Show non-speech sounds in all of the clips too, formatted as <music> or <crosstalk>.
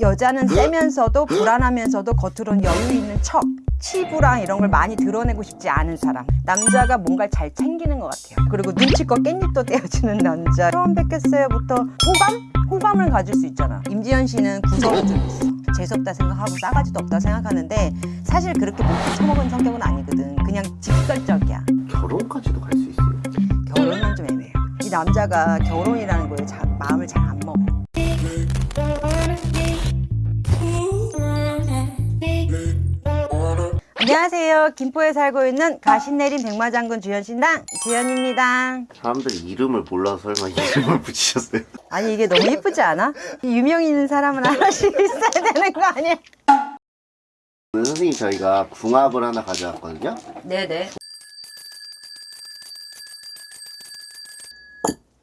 여자는 세면서도 불안하면서도 겉으로는 여유 있는 척 치부랑 이런 걸 많이 드러내고 싶지 않은 사람. 남자가 뭔가를 잘 챙기는 것 같아요. 그리고 눈치껏 깻잎도 떼어주는 남자. 처음 뵙겠어요부터 호감? 호감을 가질 수 있잖아. 임지연 씨는 구성이 좀 있어. 재수없다 생각하고 싸가지도 없다 생각하는데 사실 그렇게 못해 처먹은 성격은 아니거든. 그냥 직설적이야. 결혼까지도 갈 수 있어요. 결혼은 좀 애매해요 이 남자가 결혼이라는 안녕하세요 김포에 살고 있는 가신내린 백마장군 주현신당 주현입니다 사람들이 이름을 몰라서 설마 이름을 <laughs> 붙이셨어요? 아니 이게 너무 예쁘지 않아? 유명 있는 사람은 하나씩 <laughs> 있어야 되는 거 아니야? 오늘 선생님 저희가 궁합을 하나 가져왔거든요. 네네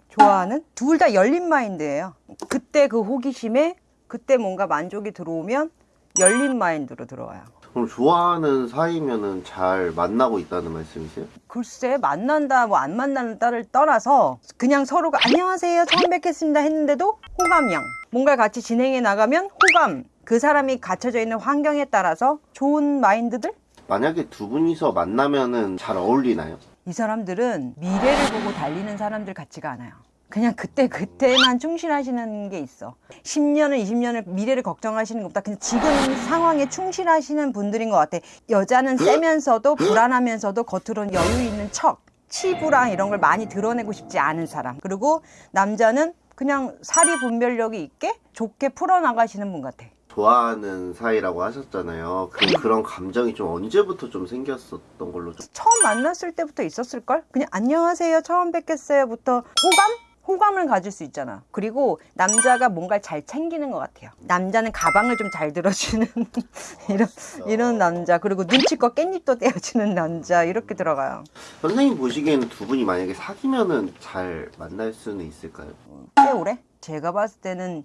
좋아하는? 둘 다 열린 마인드예요 그때 그 호기심에 그때 뭔가 만족이 들어오면 열린 마인드로 들어와요 그럼 좋아하는 사이면은 잘 만나고 있다는 말씀이세요? 글쎄 만난다 뭐 안 만난다를 떠나서 그냥 서로가 안녕하세요 처음 뵙겠습니다 했는데도 호감형 뭔가를 같이 진행해 나가면 호감 그 사람이 갇혀져 있는 환경에 따라서 좋은 마인드들 만약에 두 분이서 만나면은 잘 어울리나요? 이 사람들은 미래를 보고 달리는 사람들 같지가 않아요. 그냥 그때 그때만 충실하시는 게 있어. 10년을 20년을 미래를 걱정하시는 것보다 그냥 지금 상황에 충실하시는 분들인 것 같아. 여자는 세면서도 불안하면서도 겉으로는 여유 있는 척, 치부랑 이런 걸 많이 드러내고 싶지 않은 사람. 그리고 남자는 그냥 사리 분별력이 있게 좋게 풀어나가시는 분 같아. 좋아하는 사이라고 하셨잖아요. 그, 그런 감정이 좀 언제부터 좀 생겼었던 걸로 좀 처음 만났을 때부터 있었을걸? 그냥 안녕하세요 처음 뵙겠어요부터 호감? 호감을 가질 수 있잖아 그리고 남자가 뭔가를 잘 챙기는 것 같아요 남자는 가방을 좀 잘 들어주는 <laughs> 이런, 이런 남자 그리고 눈치껏 깻잎도 떼어주는 남자 이렇게 들어가요 선생님 보시기에는 두 분이 만약에 사귀면은 잘 만날 수는 있을까요? 꽤 오래? 제가 봤을 때는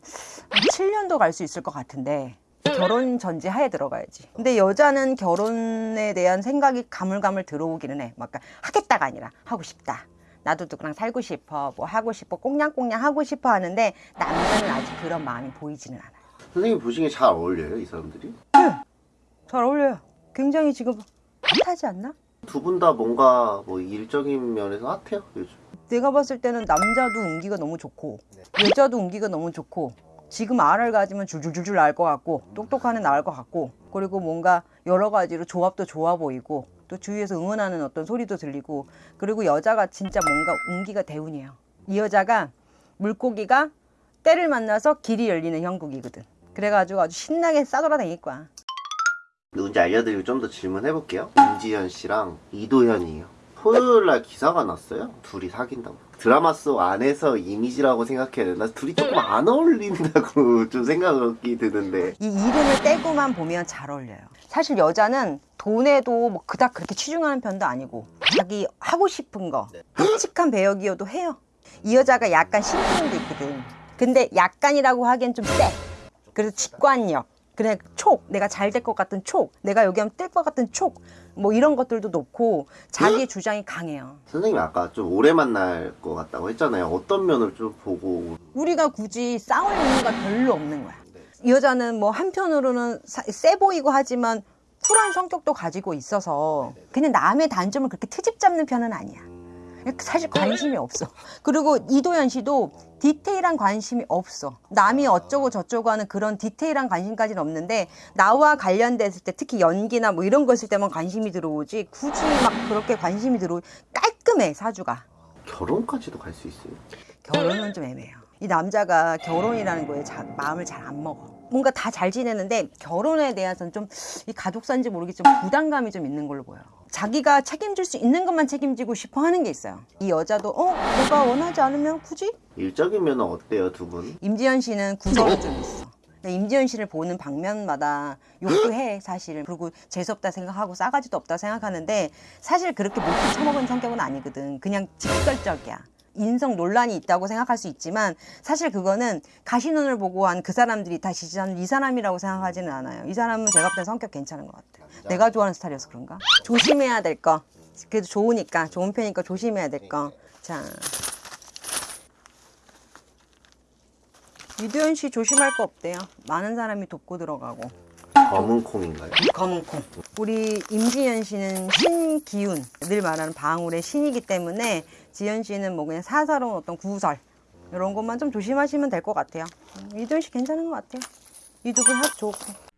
한 7년도 갈 수 있을 것 같은데 결혼 전제 하에 들어가야지. 근데 여자는 결혼에 대한 생각이 가물가물 들어오기는 해. 막 하겠다가 아니라 하고 싶다. 나도 누구랑 살고 싶어. 뭐 하고 싶어. 꽁냥꽁냥 하고 싶어 하는데 남자는 아직 그런 마음이 보이지는 않아요. 선생님 보시기에 잘 어울려요 이 사람들이? 잘 어울려요. 굉장히 지금 핫하지 않나? 두 분 다 뭔가 뭐 일적인 면에서 핫해요 요즘. 내가 봤을 때는 남자도 운기가 너무 좋고 여자도 운기가 너무 좋고 지금 알을 가지면 줄줄줄줄 알 것 같고 똑똑한 애 나을 것 같고 그리고 뭔가 여러 가지로 조합도 좋아 보이고 또 주위에서 응원하는 어떤 소리도 들리고 그리고 여자가 진짜 뭔가 운기가 대운이에요 이 여자가 물고기가 때를 만나서 길이 열리는 형국이거든 그래가지고 아주 신나게 싸돌아다닐 거야 누군지 알려드리고 좀 더 질문해 볼게요. 임지현 씨랑 이도현이에요. 토요일 날 기사가 났어요. 둘이 사귄다고. 드라마 속 안에서 이미지라고 생각해야 되나? 둘이 조금 안 어울린다고 <laughs> 좀 생각이 드는데. 이 이름을 떼고만 보면 잘 어울려요. 사실 여자는 돈에도 뭐 그닥 그렇게 치중하는 편도 아니고 자기 하고 싶은 거 끔찍한 배역이어도 해요. 이 여자가 약간 신기함도 있거든. 근데 약간이라고 하기엔 좀 세. 그래서 직관력. 그냥 촉, 내가 잘 될 것 같은 촉, 내가 여기 하면 뜰 것 같은 촉, 뭐 이런 것들도 놓고 자기의 주장이 강해요. 선생님이 아까 좀 오래 만날 것 같다고 했잖아요. 어떤 면을 좀 보고. 우리가 굳이 싸울 이유가 별로 없는 거야. 이 여자는 뭐 한편으로는 사- 세 보이고 하지만 쿨한 성격도 가지고 있어서 그냥 남의 단점을 그렇게 트집 잡는 편은 아니야. 사실 관심이 없어. 그리고 이도현 씨도 디테일한 관심이 없어. 남이 어쩌고 저쩌고 하는 그런 디테일한 관심까지는 없는데 나와 관련됐을 때 특히 연기나 뭐 이런 거 있을 때만 관심이 들어오지 굳이 막 그렇게 관심이 들어오 깔끔해 사주가. 결혼까지도 갈 수 있어요. 결혼은 좀 애매해요. 이 남자가 결혼이라는 거에 자- 마음을 잘 안 먹어. 뭔가 다 잘 지내는데 결혼에 대해서는 좀 이 가족사인지 모르겠지만 부담감이 좀 있는 걸로 보여요. 자기가 책임질 수 있는 것만 책임지고 싶어 하는 게 있어요. 이 여자도 어 내가 원하지 않으면 굳이? 일적인 면은 어때요, 두 분? 임지연 씨는 구설이 좀 있어. 임지연 씨를 보는 방면마다 욕도 해 사실 그리고 재수없다 생각하고 싸가지도 없다 생각하는데 사실 그렇게 못해 처먹은 성격은 아니거든 그냥 직설적이야 인성 논란이 있다고 생각할 수 있지만 사실 그거는 가시눈을 보고 한 그 사람들이 다 지지하는 이 사람이라고 생각하지는 않아요. 이 사람은 제가 볼 때 성격 괜찮은 것 같아요. 내가 좋아하는 스타일이어서 그런가? 조심해야 될 거. 그래도 좋으니까 좋은 편이니까 조심해야 될 거자. 이도현 씨 조심할 거 없대요. 많은 사람이 돕고 들어가고. 검은 콩인가요? 검은 콩. 우리 임지연 씨는 신기운, 늘 말하는 방울의 신이기 때문에 지연 씨는 뭐 그냥 사사로운 어떤 구설 이런 것만 좀 조심하시면 될 것 같아요. 음, 이도현 씨 괜찮은 것 같아요. 이두분 합 좋고.